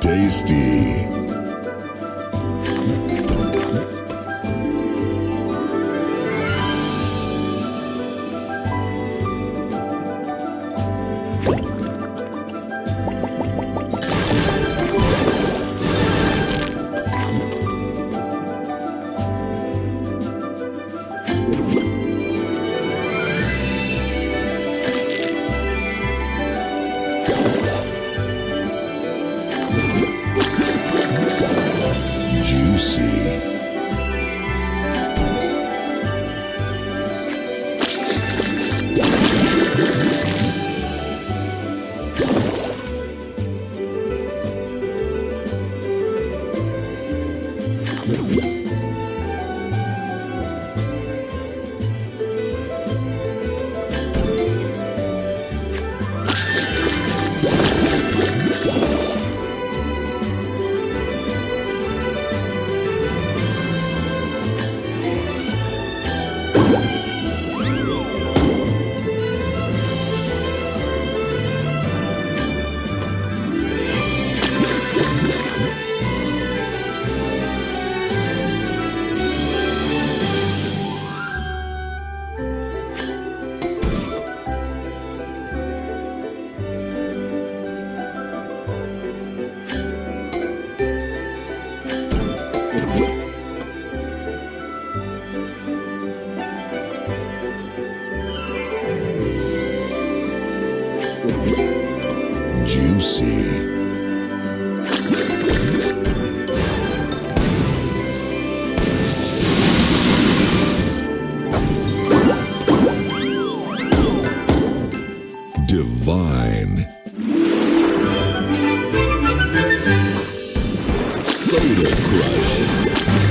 Tasty. Juicy. Juicy. Divine. Soda Crush.